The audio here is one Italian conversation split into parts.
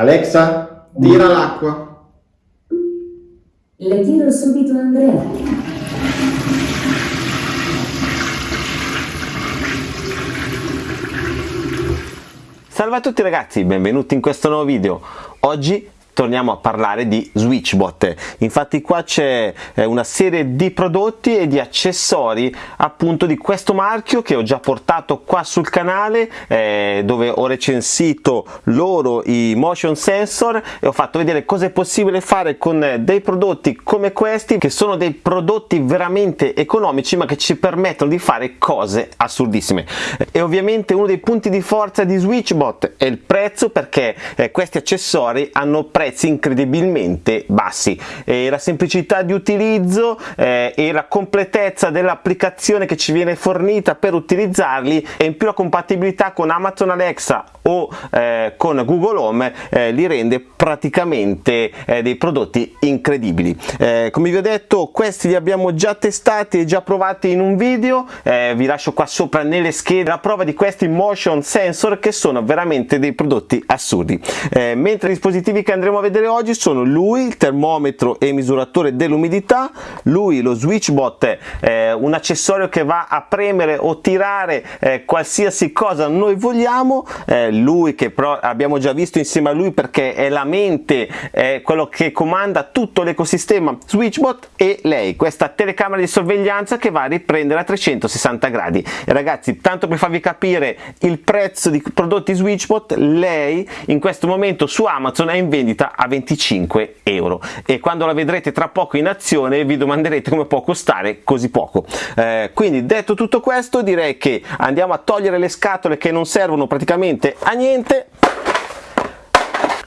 Alexa, tira l'acqua. Le tiro subito Andrea. Salve a tutti ragazzi, benvenuti in questo nuovo video. Oggi torniamo a parlare di Switchbot. Infatti qua c'è eh, una serie di prodotti e di accessori appunto di questo marchio che ho già portato qua sul canale eh, dove ho recensito loro i motion sensor e ho fatto vedere cosa è possibile fare con dei prodotti come questi che sono dei prodotti veramente economici ma che ci permettono di fare cose assurdissime. E ovviamente uno dei punti di forza di Switchbot è il prezzo perché eh, questi accessori hanno prezzi prezzi incredibilmente bassi. E la semplicità di utilizzo eh, e la completezza dell'applicazione che ci viene fornita per utilizzarli e in più la compatibilità con Amazon Alexa o eh, con Google Home eh, li rende praticamente eh, dei prodotti incredibili. Eh, come vi ho detto questi li abbiamo già testati e già provati in un video. Eh, vi lascio qua sopra nelle schede la prova di questi motion sensor che sono veramente dei prodotti assurdi. Mentre i dispositivi che andremo a vedere oggi sono lui il termometro e misuratore dell'umidità lui lo switchbot eh, un accessorio che va a premere o tirare eh, qualsiasi cosa noi vogliamo eh, lui che però abbiamo già visto insieme a lui perché è la mente è quello che comanda tutto l'ecosistema switchbot e lei questa telecamera di sorveglianza che va a riprendere a 360 gradi. E ragazzi tanto per farvi capire il prezzo di prodotti switchbot lei in questo momento su amazon è in vendita a 25 euro. E quando la vedrete tra poco in azione vi domanderete come può costare così poco. Eh, quindi detto tutto questo direi che andiamo a togliere le scatole che non servono praticamente a niente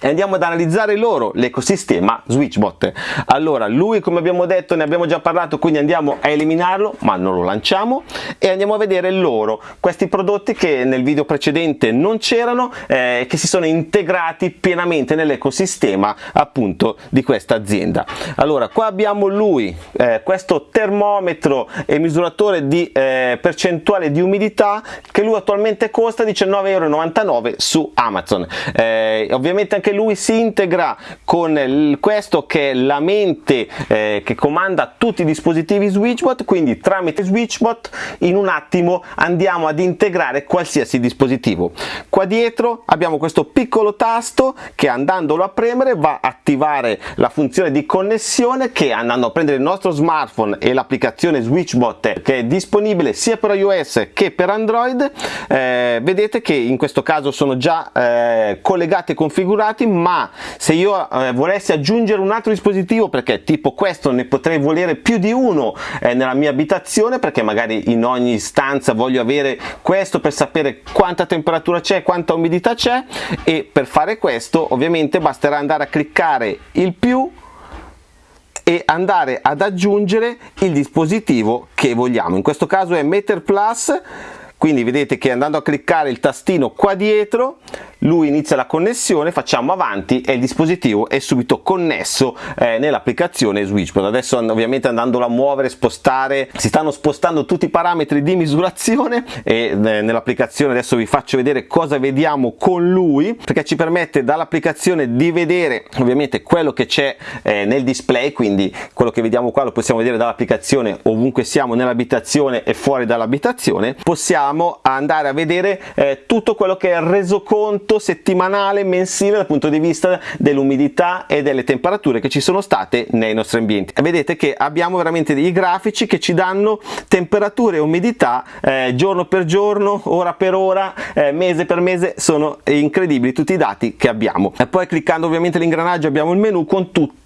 e andiamo ad analizzare loro l'ecosistema Switchbot. Allora, lui come abbiamo detto ne abbiamo già parlato, quindi andiamo a eliminarlo, ma non lo lanciamo e andiamo a vedere loro, questi prodotti che nel video precedente non c'erano eh, che si sono integrati pienamente nell'ecosistema appunto di questa azienda. Allora, qua abbiamo lui, eh, questo termometro e misuratore di eh, percentuale di umidità che lui attualmente costa 19,99 euro su Amazon. Eh, ovviamente anche lui si integra con questo che è la mente eh, che comanda tutti i dispositivi Switchbot quindi tramite Switchbot in un attimo andiamo ad integrare qualsiasi dispositivo. Qua dietro abbiamo questo piccolo tasto che andandolo a premere va a attivare la funzione di connessione che andando a prendere il nostro smartphone e l'applicazione Switchbot che è disponibile sia per iOS che per Android eh, vedete che in questo caso sono già eh, collegati e configurati dispositivi ma se io eh, volessi aggiungere un altro dispositivo perché tipo questo ne potrei volere più di uno eh, nella mia abitazione perché magari in ogni stanza voglio avere questo per sapere quanta temperatura c'è quanta umidità c'è e per fare questo ovviamente basterà andare a cliccare il più e andare ad aggiungere il dispositivo che vogliamo. In questo caso è Meter Plus quindi vedete che andando a cliccare il tastino qua dietro lui inizia la connessione facciamo avanti e il dispositivo è subito connesso eh, nell'applicazione Switchpod adesso ovviamente andandolo a muovere spostare si stanno spostando tutti i parametri di misurazione e eh, nell'applicazione adesso vi faccio vedere cosa vediamo con lui perché ci permette dall'applicazione di vedere ovviamente quello che c'è eh, nel display quindi quello che vediamo qua lo possiamo vedere dall'applicazione ovunque siamo nell'abitazione e fuori dall'abitazione possiamo andare a vedere eh, tutto quello che è il resoconto appunto settimanale, mensile dal punto di vista dell'umidità e delle temperature che ci sono state nei nostri ambienti. Vedete che abbiamo veramente dei grafici che ci danno temperature e umidità eh, giorno per giorno, ora per ora, eh, mese per mese, sono incredibili tutti i dati che abbiamo. E poi cliccando ovviamente l'ingranaggio abbiamo il menu con tutti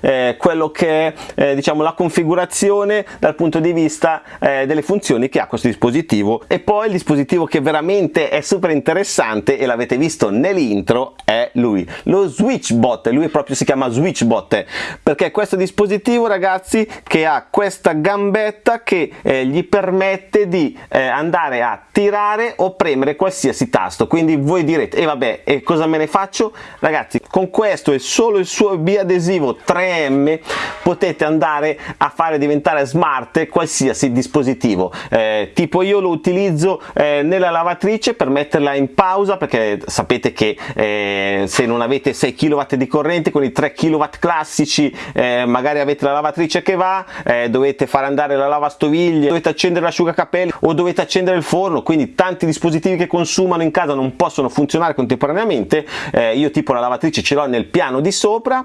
eh, quello che è eh, diciamo la configurazione dal punto di vista eh, delle funzioni che ha questo dispositivo. E poi il dispositivo che veramente è super interessante e l'avete visto nell'intro è lui lo switchbot. Lui proprio si chiama switchbot perché questo dispositivo ragazzi che ha questa gambetta che eh, gli permette di eh, andare a tirare o premere qualsiasi tasto. Quindi voi direte e eh, vabbè e cosa me ne faccio? Ragazzi con questo e solo il suo biadesivo dispositivo 3M potete andare a fare diventare smart qualsiasi dispositivo. Eh, tipo io lo utilizzo eh, nella lavatrice per metterla in pausa perché sapete che eh, se non avete 6 kW di corrente con i 3 kW classici eh, magari avete la lavatrice che va eh, dovete fare andare la lavastoviglie dovete accendere l'asciugacapelli o dovete accendere il forno quindi tanti dispositivi che consumano in casa non possono funzionare contemporaneamente. Eh, io tipo la lavatrice ce l'ho nel piano di sopra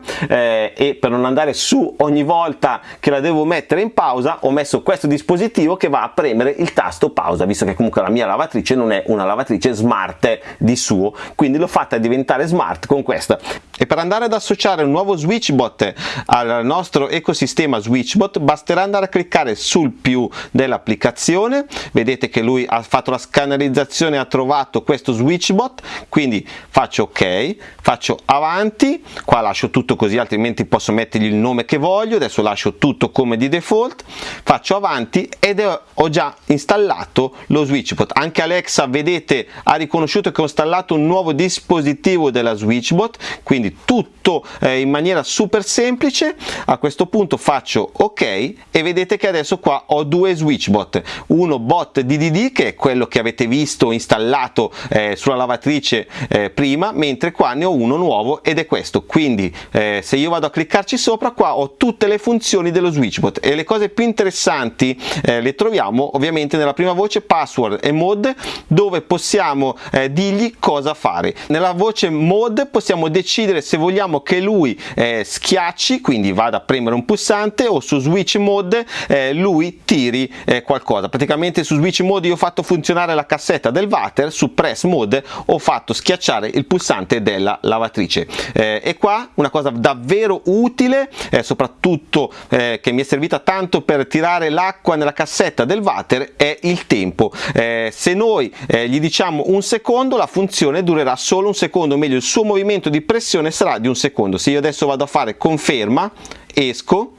e per non andare su ogni volta che la devo mettere in pausa ho messo questo dispositivo che va a premere il tasto pausa visto che comunque la mia lavatrice non è una lavatrice smart di suo quindi l'ho fatta diventare smart con questa. E per andare ad associare un nuovo switchbot al nostro ecosistema switchbot basterà andare a cliccare sul più dell'applicazione. Vedete che lui ha fatto la scannerizzazione ha trovato questo switchbot quindi faccio ok faccio avanti qua lascio tutto così altrimenti posso mettergli il nome che voglio adesso lascio tutto come di default faccio avanti ed ho già installato lo switchbot. Anche Alexa vedete ha riconosciuto che ho installato un nuovo dispositivo della switchbot quindi tutto eh, in maniera super semplice. A questo punto faccio ok e vedete che adesso qua ho due switch bot uno bot DDD che è quello che avete visto installato eh, sulla lavatrice eh, prima mentre qua ne ho uno nuovo ed è questo. Quindi eh, se io vado a cliccarci sopra qua ho tutte le funzioni dello switch bot e le cose più interessanti eh, le troviamo ovviamente nella prima voce password e mode dove possiamo eh, dirgli cosa fare nella voce mode possiamo decidere decidere se vogliamo che lui eh, schiacci, quindi vada a premere un pulsante o su switch mode eh, lui tiri eh, qualcosa. Praticamente su switch mode io ho fatto funzionare la cassetta del water, su press mode ho fatto schiacciare il pulsante della lavatrice. Eh, e qua una cosa davvero utile, eh, soprattutto eh, che mi è servita tanto per tirare l'acqua nella cassetta del water è il tempo. se noi gli diciamo un secondo la funzione durerà solo un secondo, meglio il suo movimento di pressione sarà di un secondo se io adesso vado a fare conferma esco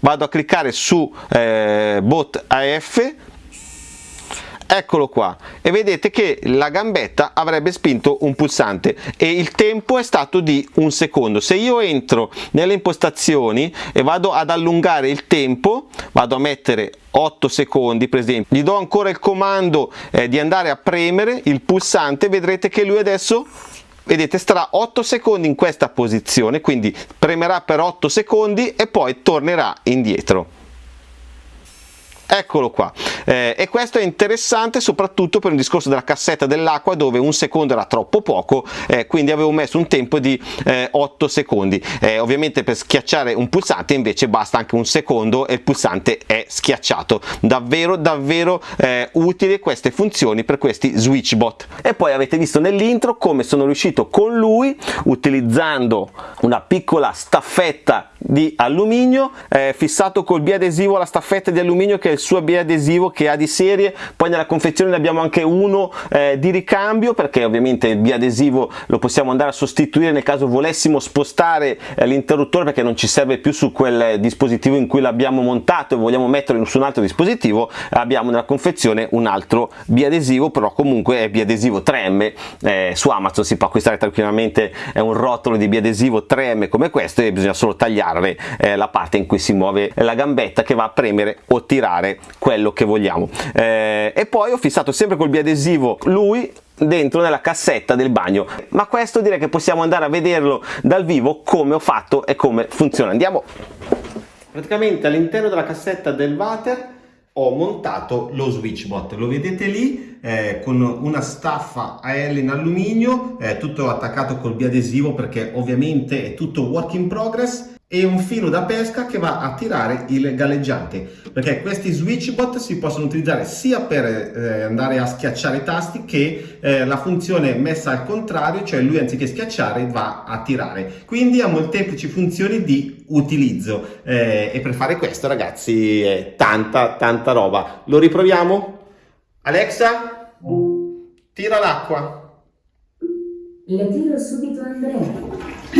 vado a cliccare su eh, bot AF eccolo qua. E vedete che la gambetta avrebbe spinto un pulsante. E il tempo è stato di un secondo. Se io entro nelle impostazioni e vado ad allungare il tempo vado a mettere 8 secondi per esempio gli do ancora il comando eh, di andare a premere il pulsante vedrete che lui adesso vedete starà 8 secondi in questa posizione quindi premerà per 8 secondi e poi tornerà indietro. Eccolo qua eh, e questo è interessante soprattutto per un discorso della cassetta dell'acqua dove un secondo era troppo poco eh, quindi avevo messo un tempo di eh, 8 secondi. Eh, ovviamente per schiacciare un pulsante invece basta anche un secondo e il pulsante è schiacciato. Davvero davvero eh, utili queste funzioni per questi switch bot e poi avete visto nell'intro come sono riuscito con lui utilizzando una piccola staffetta di alluminio eh, fissato col biadesivo alla staffetta di alluminio che è il suo biadesivo che ha di serie. Poi nella confezione ne abbiamo anche uno eh, di ricambio perché ovviamente il biadesivo lo possiamo andare a sostituire nel caso volessimo spostare eh, l'interruttore perché non ci serve più su quel dispositivo in cui l'abbiamo montato e vogliamo metterlo su un altro dispositivo abbiamo nella confezione un altro biadesivo però comunque è biadesivo 3M eh, su Amazon si può acquistare tranquillamente è un rotolo di biadesivo 3M come questo e bisogna solo tagliare eh, la parte in cui si muove la gambetta che va a premere o tirare quello che vogliamo eh, e poi ho fissato sempre col biadesivo lui dentro nella cassetta del bagno. Ma questo direi che possiamo andare a vederlo dal vivo come ho fatto e come funziona. Andiamo. Praticamente all'interno della cassetta del water ho montato lo switchbot lo vedete lì eh, con una staffa a L in alluminio eh, tutto attaccato col biadesivo perché ovviamente è tutto work in progress e un filo da pesca che va a tirare il galleggiante. Perché questi switch bot si possono utilizzare sia per eh, andare a schiacciare i tasti che eh, la funzione messa al contrario cioè lui anziché schiacciare va a tirare. Quindi ha molteplici funzioni di utilizzo. Eh, e per fare questo ragazzi è tanta tanta roba. Lo riproviamo? Alexa tira l'acqua. Le tiro subito Andrea.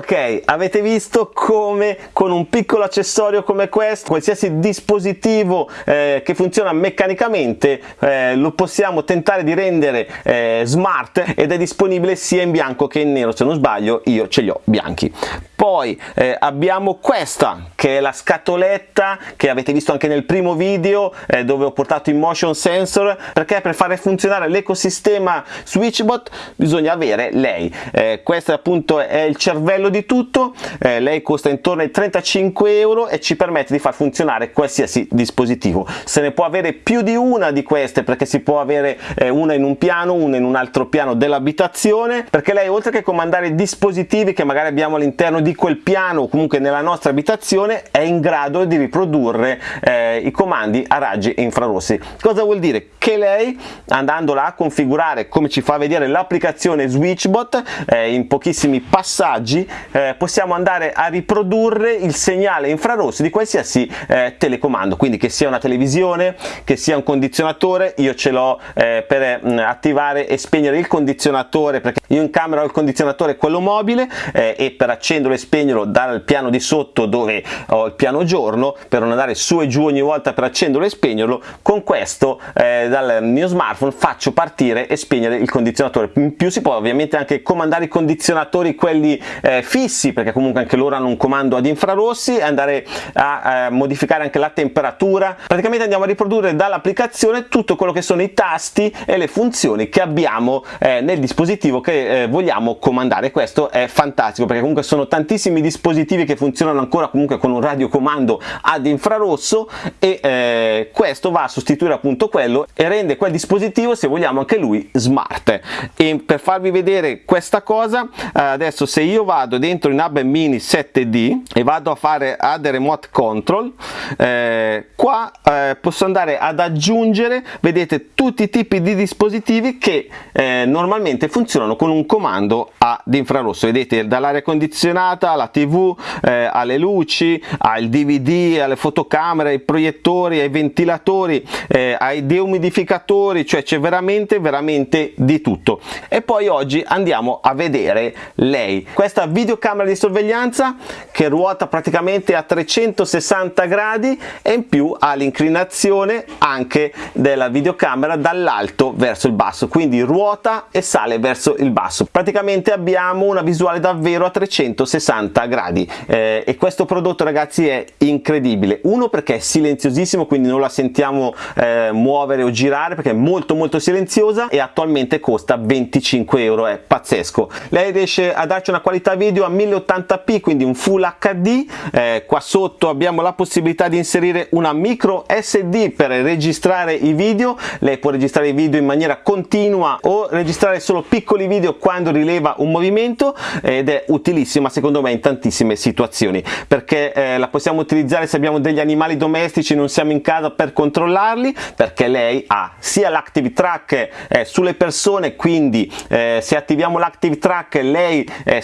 Ok, avete visto come con un piccolo accessorio come questo, qualsiasi dispositivo eh, che funziona meccanicamente eh, lo possiamo tentare di rendere eh, smart ed è disponibile sia in bianco che in nero, se non sbaglio io ce li ho bianchi. Poi eh, abbiamo questa che è la scatoletta che avete visto anche nel primo video eh, dove ho portato in motion sensor perché per fare funzionare l'ecosistema SwitchBot bisogna avere lei. Eh, questo appunto è il cervello di tutto, eh, lei costa intorno ai 35 euro e ci permette di far funzionare qualsiasi dispositivo. Se ne può avere più di una di queste perché si può avere eh, una in un piano, una in un altro piano dell'abitazione perché lei oltre che comandare dispositivi che magari abbiamo all'interno di quel piano o comunque nella nostra abitazione è in grado di riprodurre eh, i comandi a raggi infrarossi. Cosa vuol dire? Che lei andandola a configurare come ci fa vedere l'applicazione SwitchBot eh, in pochissimi passaggi eh, possiamo andare a riprodurre il segnale infrarossi di qualsiasi eh, telecomando, quindi che sia una televisione, che sia un condizionatore, io ce l'ho eh, per mh, attivare e spegnere il condizionatore perché io in camera ho il condizionatore quello mobile eh, e per accenderlo e spegnerlo dal piano di sotto dove ho il piano giorno per non andare su e giù ogni volta per accenderlo e spegnerlo con questo eh, dal mio smartphone faccio partire e spegnere il condizionatore. In più si può ovviamente anche comandare i condizionatori quelli eh, fissi perché comunque anche loro hanno un comando ad infrarossi e andare a, eh, modificare anche la temperatura. Praticamente andiamo a riprodurre dall'applicazione tutto quello che sono i tasti e le funzioni che abbiamo eh, nel dispositivo che eh, vogliamo comandare. Questo è fantastico perché comunque sono tantissimi tantissimi dispositivi che funzionano ancora comunque con un radiocomando ad infrarosso e eh, questo va a sostituire appunto quello e rende quel dispositivo se vogliamo anche lui smart. E per farvi vedere questa cosa eh, adesso se io vado dentro in Hub Mini 7D e vado a fare add remote control eh, qua eh, posso andare ad aggiungere vedete tutti i tipi di dispositivi che eh, normalmente funzionano con un comando ad infrarosso vedete dall'aria condizionata portata, la tv, eh, alle luci, al dvd, alle fotocamere, ai proiettori, ai ventilatori, eh, ai deumidificatori, cioè c'è veramente veramente di tutto. E poi oggi andiamo a vedere lei, questa videocamera di sorveglianza che ruota praticamente a 360 gradi e in più ha l'inclinazione anche della videocamera dall'alto verso il basso, quindi ruota e sale verso il basso. Praticamente abbiamo una visuale davvero a 360 60 gradi eh, e questo prodotto ragazzi è incredibile uno perché è silenziosissimo quindi non la sentiamo eh, muovere o girare perché è molto molto silenziosa e attualmente costa 25 euro è pazzesco lei riesce a darci una qualità video a 1080p quindi un full hd eh, qua sotto abbiamo la possibilità di inserire una micro sd per registrare i video. Lei può registrare i video in maniera continua o registrare solo piccoli video quando rileva un movimento ed è utilissima secondo me in tantissime situazioni. Perché eh, la possiamo utilizzare se abbiamo degli animali domestici non siamo in casa per controllarli perché lei ha sia l'active track eh, sulle persone quindi eh, se attiviamo l'active track lei eh,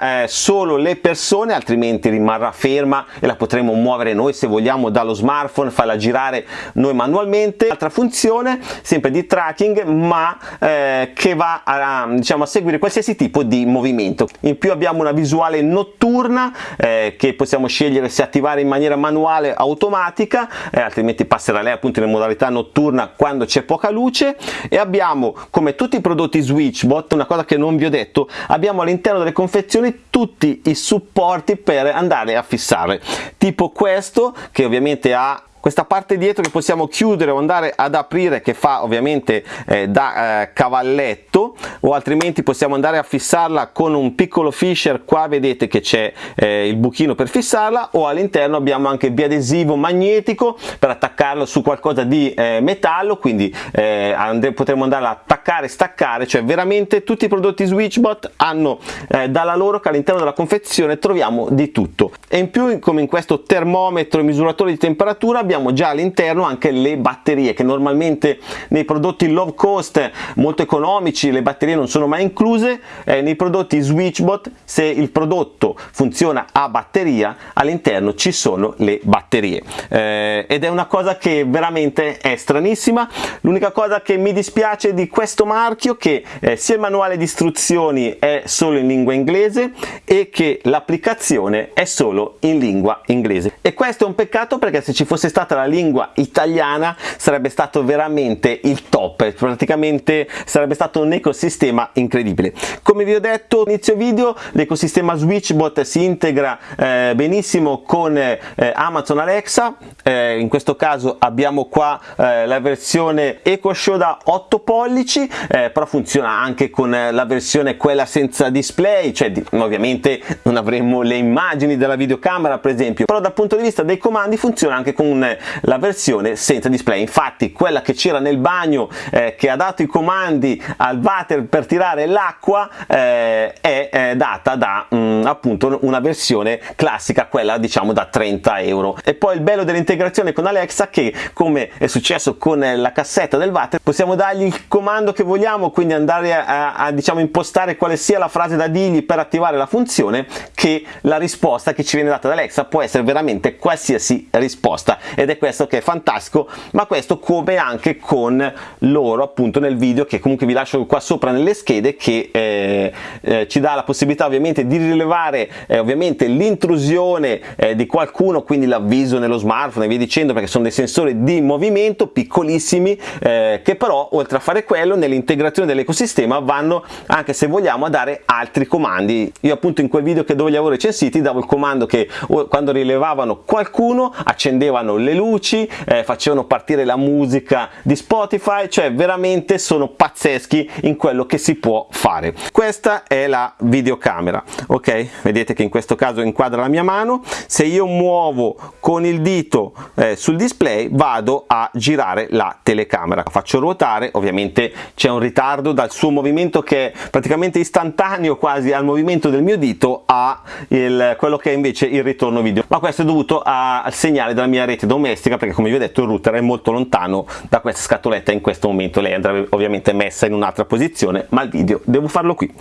eh, solo le persone altrimenti rimarrà ferma e la potremo muovere noi se vogliamo dallo smartphone farla girare noi manualmente. Altra funzione sempre di tracking ma eh, che va a, diciamo, a seguire qualsiasi tipo di movimento. In più abbiamo una visuale notturna eh, che possiamo scegliere se attivare in maniera manuale automatica eh, altrimenti passerà lei appunto in modalità notturna quando c'è poca luce. E abbiamo come tutti i prodotti SwitchBot una cosa che non vi ho detto abbiamo all'interno delle confezioni tutti i supporti per andare a fissare. Tipo questo che ovviamente ha questa parte dietro che possiamo chiudere o andare ad aprire che fa ovviamente eh, da eh, cavalletto o altrimenti possiamo andare a fissarla con un piccolo fisher. Qua vedete che c'è eh, il buchino per fissarla o all'interno abbiamo anche biadesivo magnetico per attaccarlo su qualcosa di eh, metallo. Quindi eh, potremo andare a attaccare staccare cioè veramente tutti i prodotti SwitchBot hanno eh, dalla loro che all'interno della confezione troviamo di tutto. E in più come in questo termometro e misuratore di temperatura abbiamo abbiamo già all'interno anche le batterie che normalmente nei prodotti low cost molto economici le batterie non sono mai incluse eh, nei prodotti switchbot se il prodotto funziona a batteria all'interno ci sono le batterie. Eh, ed è una cosa che veramente è stranissima. L'unica cosa che mi dispiace di questo marchio che eh, sia il manuale di istruzioni è solo in lingua inglese e che l'applicazione è solo in lingua inglese. E questo è un peccato perché se ci fosse stata la lingua italiana sarebbe stato veramente il top praticamente sarebbe stato un ecosistema incredibile. Come vi ho detto inizio video l'ecosistema switchbot si integra eh, benissimo con eh, amazon alexa. Eh, in questo caso abbiamo qua eh, la versione eco show da 8 pollici eh, però funziona anche con la versione quella senza display cioè di, ovviamente non avremo le immagini della videocamera per esempio. Però dal punto di vista dei comandi funziona anche con la versione senza display. Infatti quella che c'era nel bagno eh, che ha dato i comandi al water per tirare l'acqua eh, è, è, data da mh, mm, appunto una versione classica quella diciamo da 30 euro. E poi il bello dell'integrazione con Alexa che come è successo con la cassetta del water possiamo dargli il comando che vogliamo quindi andare a, a, a diciamo impostare quale sia la frase da dirgli per attivare la funzione che la risposta che ci viene data da Alexa può essere veramente qualsiasi risposta ed è questo che è fantastico ma questo come anche con loro appunto nel video che comunque vi lascio qua sopra nelle schede che eh, eh, ci dà la possibilità ovviamente di rilevare eh, ovviamente l'intrusione eh, di qualcuno quindi l'avviso nello smartphone e via dicendo perché sono dei sensori di movimento piccolissimi eh, che però oltre a fare quello nell'integrazione dell'ecosistema vanno anche se vogliamo a dare altri comandi. Io appunto in quel video che dove li avevo recensiti davo il comando che quando rilevavano qualcuno accendevano le luci eh, facevano partire la musica di Spotify cioè veramente sono pazzeschi in quello che si può fare. Questa è la videocamera ok? Vedete che in questo caso inquadra la mia mano. Se io muovo con il dito eh, sul display vado a girare la telecamera. Faccio ruotare ovviamente c'è un ritardo dal suo movimento che è praticamente istantaneo quasi al movimento del mio dito a il, quello che è invece il ritorno video. Ma questo è dovuto a, al segnale della mia rete domestica perché come vi ho detto il router è molto lontano da questa scatoletta in questo momento. Lei andrà ovviamente messa in un'altra posizione ma il video devo farlo qui.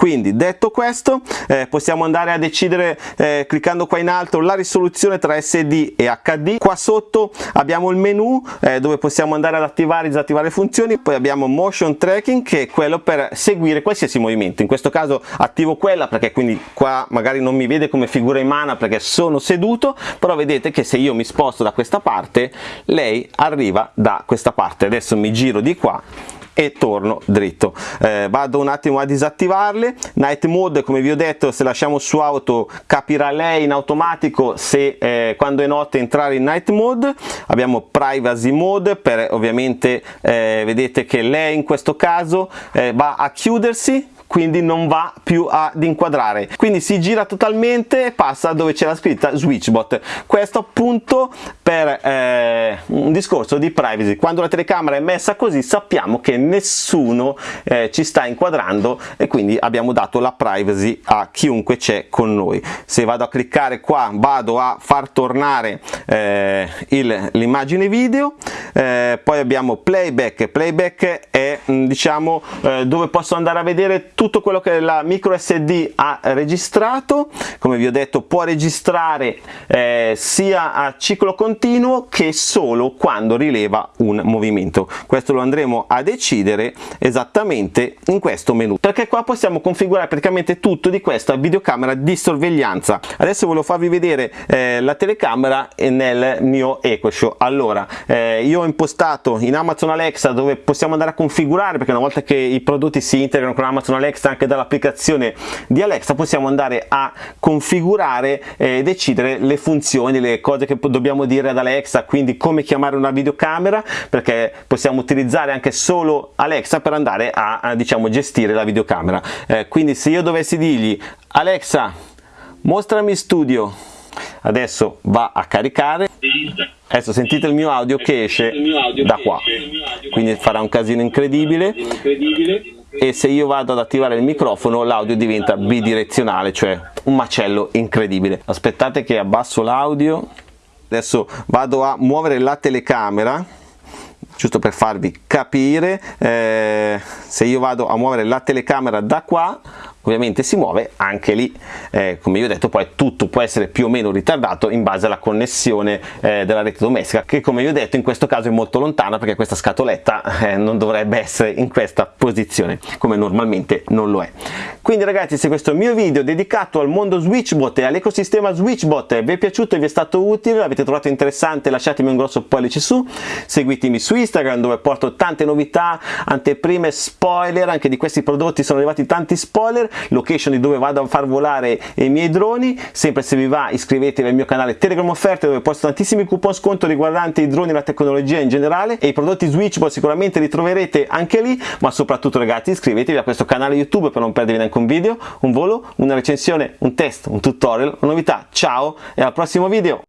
Quindi detto questo eh, possiamo andare a decidere eh, cliccando qua in alto la risoluzione tra SD e HD qua sotto abbiamo il menu eh, dove possiamo andare ad attivare e disattivare funzioni. Poi abbiamo motion tracking che è quello per seguire qualsiasi movimento. In questo caso attivo quella perché quindi qua magari non mi vede come figura in mana perché sono seduto. Però vedete che se io mi sposto da questa parte lei arriva da questa parte. Adesso mi giro di qua e torno dritto. Eh, vado un attimo a disattivarle. Night mode come vi ho detto se lasciamo su auto capirà lei in automatico se eh, quando è notte entrare in night mode. Abbiamo privacy mode per ovviamente eh, vedete che lei in questo caso eh, va a chiudersi quindi non va più ad inquadrare. Quindi si gira totalmente e passa dove c'è la scritta switchbot. Questo appunto per eh, un discorso di privacy. Quando la telecamera è messa così sappiamo che nessuno eh, ci sta inquadrando e quindi abbiamo dato la privacy a chiunque c'è con noi. Se vado a cliccare qua vado a far tornare eh, l'immagine video eh, poi abbiamo playback. Playback è diciamo eh, dove posso andare a vedere tutto quello che la micro SD ha registrato. Come vi ho detto può registrare eh, sia a ciclo continuo che solo quando rileva un movimento. Questo lo andremo a decidere esattamente in questo menu. Perché qua possiamo configurare praticamente tutto di questa videocamera di sorveglianza. Adesso volevo farvi vedere eh, la telecamera nel mio EcoShow allora eh, io ho impostato in Amazon Alexa dove possiamo andare a configurare perché una volta che i prodotti si integrano con Amazon Alexa Alexa anche dall'applicazione di Alexa possiamo andare a configurare e decidere le funzioni le cose che dobbiamo dire ad Alexa quindi come chiamare una videocamera perché possiamo utilizzare anche solo Alexa per andare a, a diciamo gestire la videocamera. Eh, quindi se io dovessi dirgli Alexa mostrami studio adesso va a caricare. Adesso sentite il mio audio che esce da qua. quindi farà un casino incredibile e se io vado ad attivare il microfono l'audio diventa bidirezionale cioè un macello incredibile. Aspettate che abbasso l'audio. Adesso vado a muovere la telecamera giusto per farvi capire. Eh, se io vado a muovere la telecamera da qua ovviamente si muove anche lì. Eh, come io ho detto poi tutto può essere più o meno ritardato in base alla connessione eh, della rete domestica che come io ho detto in questo caso è molto lontana perché questa scatoletta eh, non dovrebbe essere in questa posizione come normalmente non lo è. Quindi ragazzi se questo mio video dedicato al mondo switchbot e all'ecosistema switchbot vi è piaciuto e vi è stato utile l'avete trovato interessante lasciatemi un grosso pollice su seguitemi su Instagram dove porto tante novità anteprime spoiler anche di questi prodotti sono arrivati tanti spoiler location di dove vado a far volare i miei droni sempre se vi va iscrivetevi al mio canale Telegram Offerte dove posto tantissimi coupon sconto riguardanti i droni la tecnologia in generale e i prodotti Switchbot sicuramente li troverete anche lì ma soprattutto ragazzi iscrivetevi a questo canale YouTube per non perdervi neanche un video, un volo, una recensione, un test, un tutorial, una novità. Ciao e al prossimo video!